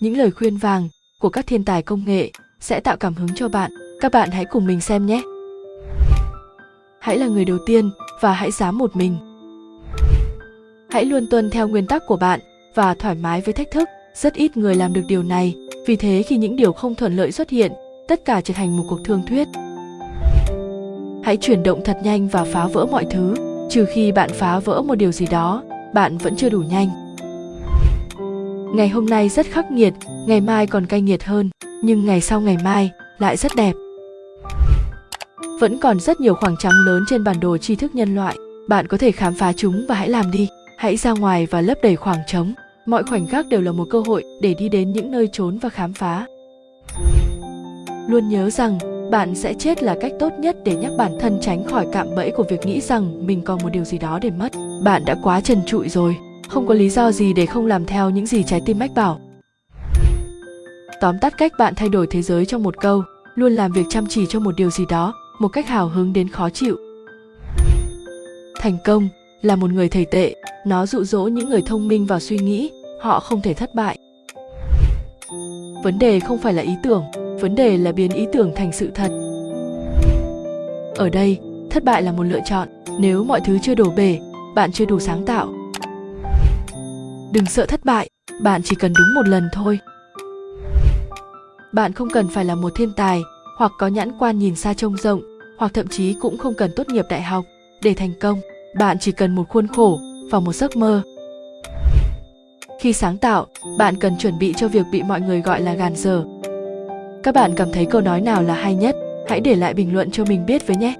những lời khuyên vàng của các thiên tài công nghệ sẽ tạo cảm hứng cho bạn. Các bạn hãy cùng mình xem nhé. Hãy là người đầu tiên và hãy dám một mình. Hãy luôn tuân theo nguyên tắc của bạn và thoải mái với thách thức. Rất ít người làm được điều này, vì thế khi những điều không thuận lợi xuất hiện, tất cả trở thành một cuộc thương thuyết. Hãy chuyển động thật nhanh và phá vỡ mọi thứ, trừ khi bạn phá vỡ một điều gì đó, bạn vẫn chưa đủ nhanh. Ngày hôm nay rất khắc nghiệt, ngày mai còn cay nghiệt hơn, nhưng ngày sau ngày mai lại rất đẹp. Vẫn còn rất nhiều khoảng trống lớn trên bản đồ tri thức nhân loại, bạn có thể khám phá chúng và hãy làm đi. Hãy ra ngoài và lấp đầy khoảng trống. Mọi khoảnh khắc đều là một cơ hội để đi đến những nơi trốn và khám phá. Luôn nhớ rằng bạn sẽ chết là cách tốt nhất để nhắc bản thân tránh khỏi cạm bẫy của việc nghĩ rằng mình còn một điều gì đó để mất. Bạn đã quá trần trụi rồi, không có lý do gì để không làm theo những gì trái tim mách bảo. Tóm tắt cách bạn thay đổi thế giới trong một câu, luôn làm việc chăm chỉ cho một điều gì đó, một cách hào hứng đến khó chịu. Thành công là một người thầy tệ, nó dụ dỗ những người thông minh vào suy nghĩ, họ không thể thất bại. Vấn đề không phải là ý tưởng, vấn đề là biến ý tưởng thành sự thật. Ở đây, thất bại là một lựa chọn, nếu mọi thứ chưa đổ bể, bạn chưa đủ sáng tạo. Đừng sợ thất bại, bạn chỉ cần đúng một lần thôi. Bạn không cần phải là một thiên tài, hoặc có nhãn quan nhìn xa trông rộng, hoặc thậm chí cũng không cần tốt nghiệp đại học để thành công. Bạn chỉ cần một khuôn khổ và một giấc mơ. Khi sáng tạo, bạn cần chuẩn bị cho việc bị mọi người gọi là gàn dở. Các bạn cảm thấy câu nói nào là hay nhất? Hãy để lại bình luận cho mình biết với nhé.